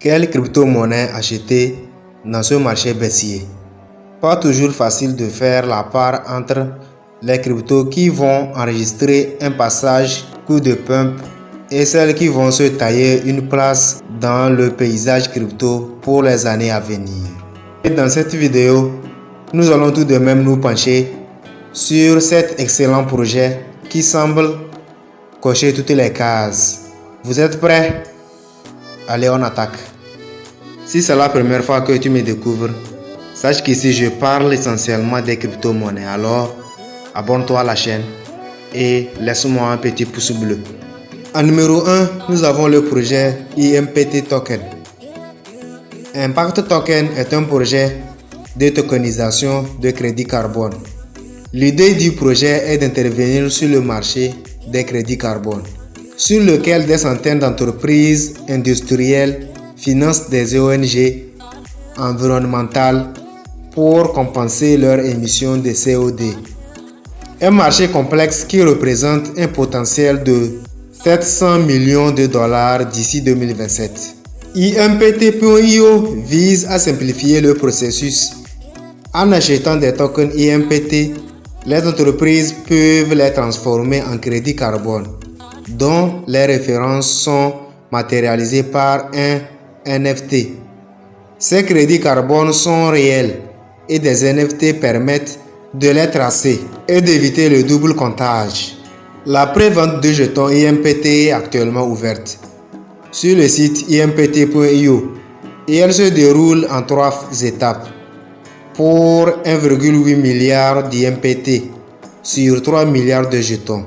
Quelle crypto-monnaie acheter dans ce marché baissier? Pas toujours facile de faire la part entre les cryptos qui vont enregistrer un passage coup de pump et celles qui vont se tailler une place dans le paysage crypto pour les années à venir. Et dans cette vidéo, nous allons tout de même nous pencher sur cet excellent projet qui semble cocher toutes les cases. Vous êtes prêts? Allez, on attaque. Si c'est la première fois que tu me découvres, sache qu'ici je parle essentiellement des crypto-monnaies. Alors, abonne-toi à la chaîne et laisse-moi un petit pouce bleu. En numéro 1, nous avons le projet IMPT Token. Impact Token est un projet de tokenisation de crédit carbone. L'idée du projet est d'intervenir sur le marché des crédits carbone sur lequel des centaines d'entreprises industrielles financent des ONG environnementales pour compenser leurs émissions de CO2. Un marché complexe qui représente un potentiel de 700 millions de dollars d'ici 2027. IMPT.io vise à simplifier le processus. En achetant des tokens IMPT, les entreprises peuvent les transformer en crédit carbone dont les références sont matérialisées par un NFT. Ces crédits carbone sont réels et des NFT permettent de les tracer et d'éviter le double comptage. La prévente de jetons IMPT est actuellement ouverte sur le site impt.io et elle se déroule en trois étapes pour 1,8 milliard d'IMPT sur 3 milliards de jetons.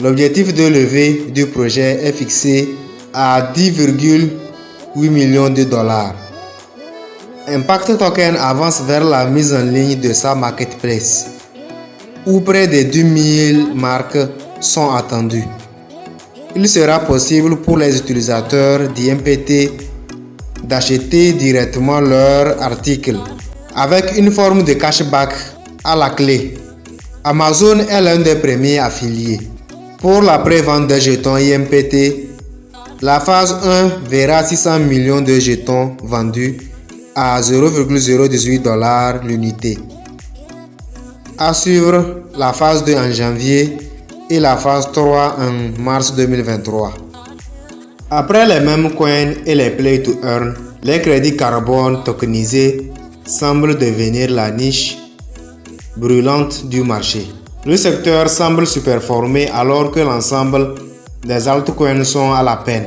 L'objectif de levée du projet est fixé à 10,8 millions de dollars. Impact Token avance vers la mise en ligne de sa marketplace, où près de 10 000 marques sont attendues. Il sera possible pour les utilisateurs d'IMPT d'acheter directement leurs articles avec une forme de cashback à la clé. Amazon est l'un des premiers affiliés. Pour la prévente des jetons IMPT, la phase 1 verra 600 millions de jetons vendus à 0,018 dollars l'unité. À suivre la phase 2 en janvier et la phase 3 en mars 2023. Après les mêmes coins et les play to earn, les crédits carbone tokenisés semblent devenir la niche brûlante du marché. Le secteur semble superformé alors que l'ensemble des altcoins sont à la peine.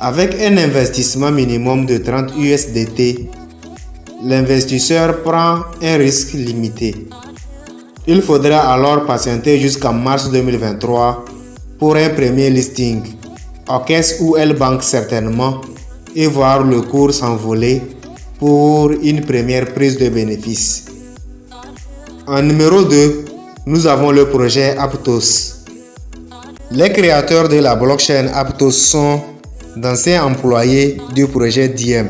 Avec un investissement minimum de 30 USDT, l'investisseur prend un risque limité. Il faudra alors patienter jusqu'en mars 2023 pour un premier listing, en caisse ou elle banque certainement, et voir le cours s'envoler pour une première prise de bénéfice. En numéro 2, nous avons le projet Aptos. Les créateurs de la blockchain Aptos sont d'anciens employés du projet Diem,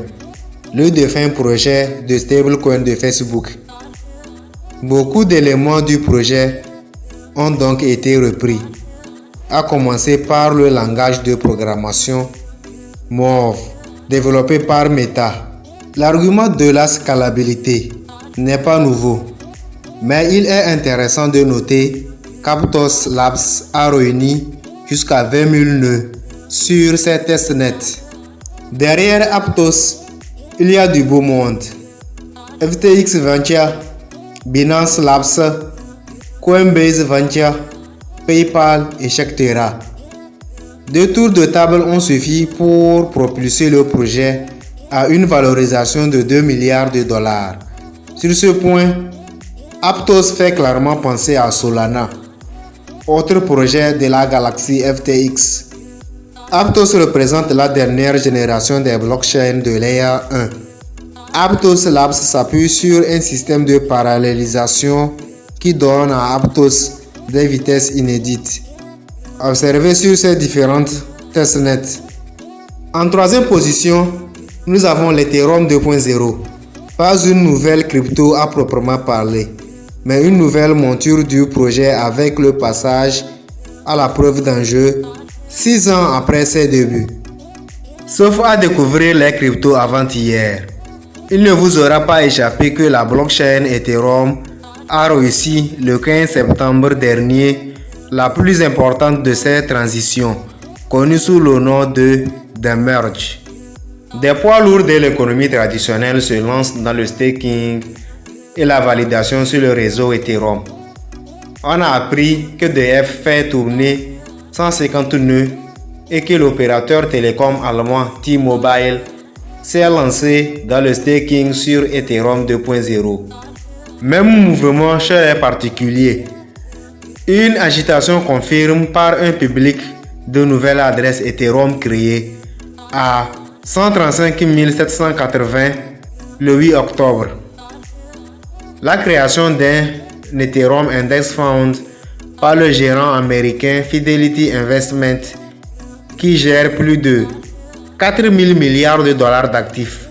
le défunt projet de stablecoin de Facebook. Beaucoup d'éléments du projet ont donc été repris, à commencer par le langage de programmation MOV développé par Meta. L'argument de la scalabilité n'est pas nouveau mais il est intéressant de noter qu'Aptos Labs a réuni jusqu'à 20 000 nœuds sur ses testnets. Derrière Aptos, il y a du beau monde. FTX Venture, Binance Labs, Coinbase Venture, PayPal, etc. Deux tours de table ont suffi pour propulser le projet à une valorisation de 2 milliards de dollars. Sur ce point, Aptos fait clairement penser à Solana, autre projet de la galaxie FTX. Aptos représente la dernière génération des blockchains de Layer 1. Aptos Labs s'appuie sur un système de parallélisation qui donne à Aptos des vitesses inédites. Observez sur ces différentes testnets. En troisième position, nous avons l'Ethereum 2.0. Pas une nouvelle crypto à proprement parler mais une nouvelle monture du projet avec le passage à la preuve d'enjeu six ans après ses débuts. Sauf à découvrir les cryptos avant-hier. Il ne vous aura pas échappé que la blockchain Ethereum a réussi le 15 septembre dernier la plus importante de ces transitions, connue sous le nom de The Merge. Des poids lourds de l'économie traditionnelle se lancent dans le staking et la validation sur le réseau Ethereum. On a appris que DF fait tourner 150 nœuds et que l'opérateur télécom allemand T-Mobile s'est lancé dans le staking sur Ethereum 2.0. Même mouvement chez les particuliers. Une agitation confirme par un public de nouvelles adresses Ethereum créées à 135 780 le 8 octobre. La création d'un Ethereum Index Fund par le gérant américain Fidelity Investment qui gère plus de 4 000 milliards de dollars d'actifs.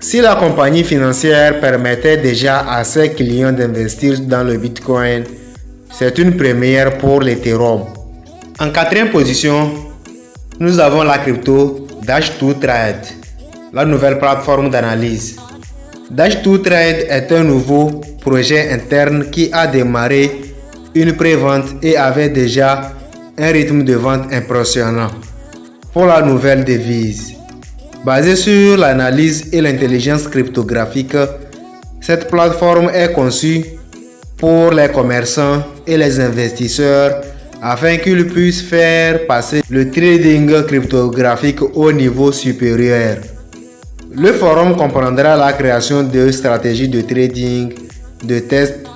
Si la compagnie financière permettait déjà à ses clients d'investir dans le Bitcoin, c'est une première pour l'Ethereum. En quatrième position, nous avons la crypto Dash2Trade, la nouvelle plateforme d'analyse. Dash2Trade est un nouveau projet interne qui a démarré une pré-vente et avait déjà un rythme de vente impressionnant pour la nouvelle devise. Basée sur l'analyse et l'intelligence cryptographique, cette plateforme est conçue pour les commerçants et les investisseurs afin qu'ils puissent faire passer le trading cryptographique au niveau supérieur. Le forum comprendra la création de stratégies de trading, de tests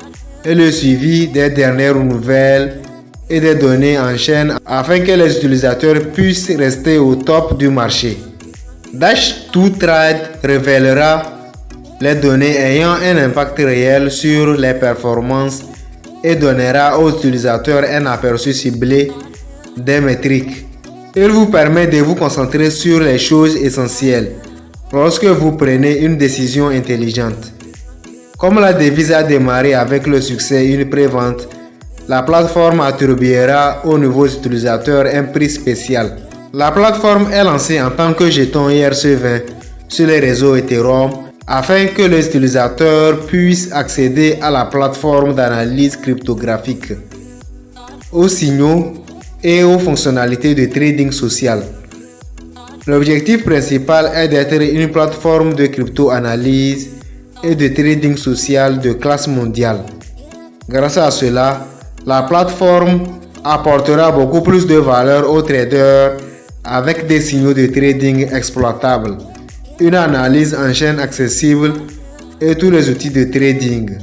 et le suivi des dernières nouvelles et des données en chaîne afin que les utilisateurs puissent rester au top du marché. Dash2Trade révélera les données ayant un impact réel sur les performances et donnera aux utilisateurs un aperçu ciblé des métriques. Il vous permet de vous concentrer sur les choses essentielles lorsque vous prenez une décision intelligente. Comme la devise a démarré avec le succès une pré-vente, la plateforme attribuera aux nouveaux utilisateurs un prix spécial. La plateforme est lancée en tant que jeton IRC20 sur les réseaux Ethereum afin que les utilisateurs puissent accéder à la plateforme d'analyse cryptographique, aux signaux et aux fonctionnalités de trading social. L'objectif principal est d'être une plateforme de crypto-analyse et de trading social de classe mondiale. Grâce à cela, la plateforme apportera beaucoup plus de valeur aux traders avec des signaux de trading exploitables, une analyse en chaîne accessible et tous les outils de trading.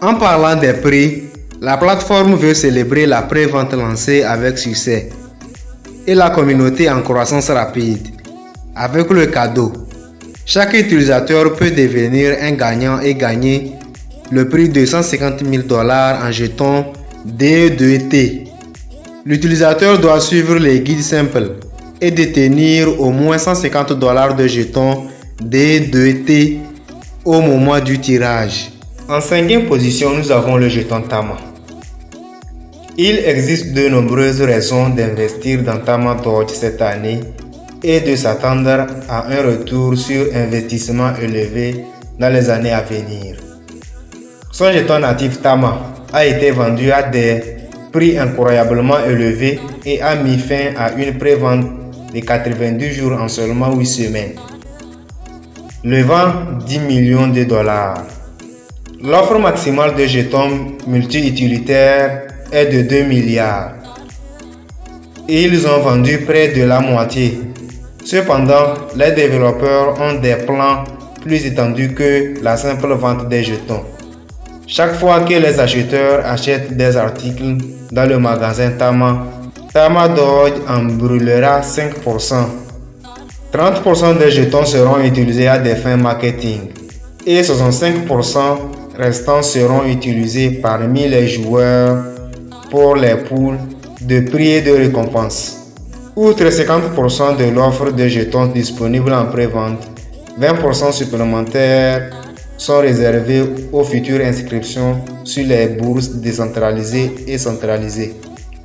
En parlant des prix, la plateforme veut célébrer la pré-vente lancée avec succès et la communauté en croissance rapide. Avec le cadeau, chaque utilisateur peut devenir un gagnant et gagner le prix de 150 000 dollars en jetons D2T. L'utilisateur doit suivre les guides simples et détenir au moins 150 dollars de jetons D2T au moment du tirage. En cinquième position, nous avons le jeton Tama. Il existe de nombreuses raisons d'investir dans Tama Dodge cette année et de s'attendre à un retour sur investissement élevé dans les années à venir. Son jeton natif Tama a été vendu à des prix incroyablement élevés et a mis fin à une pré-vente de 90 jours en seulement 8 semaines, levant 10 millions de dollars. L'offre maximale de jetons multi-utilitaires de 2 milliards. Ils ont vendu près de la moitié. Cependant, les développeurs ont des plans plus étendus que la simple vente des jetons. Chaque fois que les acheteurs achètent des articles dans le magasin Tama, Tama Dodge en brûlera 5%. 30% des jetons seront utilisés à des fins marketing et 65% restants seront utilisés parmi les joueurs pour les poules de prix et de récompenses. Outre 50% de l'offre de jetons disponible en pré-vente, 20% supplémentaires sont réservés aux futures inscriptions sur les bourses décentralisées et centralisées.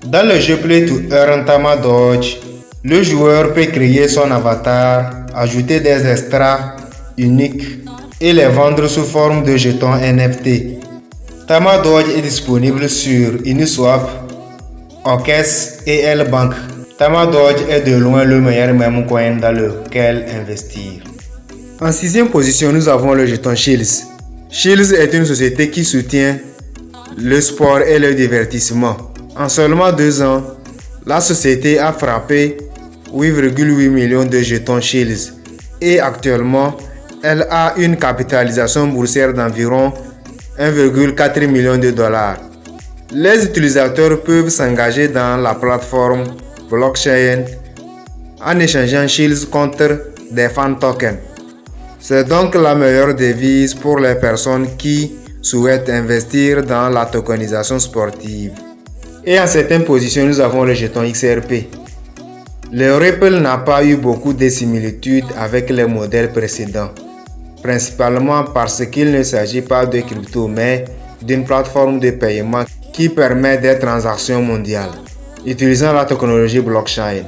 Dans le jeu Play to Earn Tama Dodge, Le joueur peut créer son avatar, ajouter des extras uniques et les vendre sous forme de jetons NFT. Tamadodge est disponible sur Uniswap, Orcaisse et L-Bank. Tamadodge est de loin le meilleur meme coin dans lequel investir. En sixième position, nous avons le jeton Shields. Shields est une société qui soutient le sport et le divertissement. En seulement deux ans, la société a frappé 8,8 millions de jetons Shields et actuellement, elle a une capitalisation boursière d'environ 1,4 million de dollars. Les utilisateurs peuvent s'engager dans la plateforme blockchain en échangeant Shields contre des fan tokens. C'est donc la meilleure devise pour les personnes qui souhaitent investir dans la tokenisation sportive. Et en certaines positions, nous avons le jeton XRP. Le Ripple n'a pas eu beaucoup de similitudes avec les modèles précédents, principalement parce qu'il ne s'agit pas de crypto mais d'une plateforme de paiement qui permet des transactions mondiales utilisant la technologie blockchain.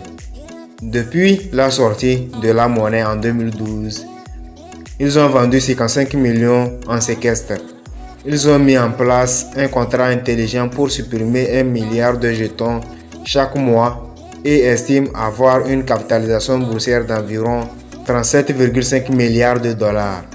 Depuis la sortie de la monnaie en 2012, ils ont vendu 55 millions en séquestre. Ils ont mis en place un contrat intelligent pour supprimer un milliard de jetons chaque mois et estime avoir une capitalisation boursière d'environ 37,5 milliards de dollars.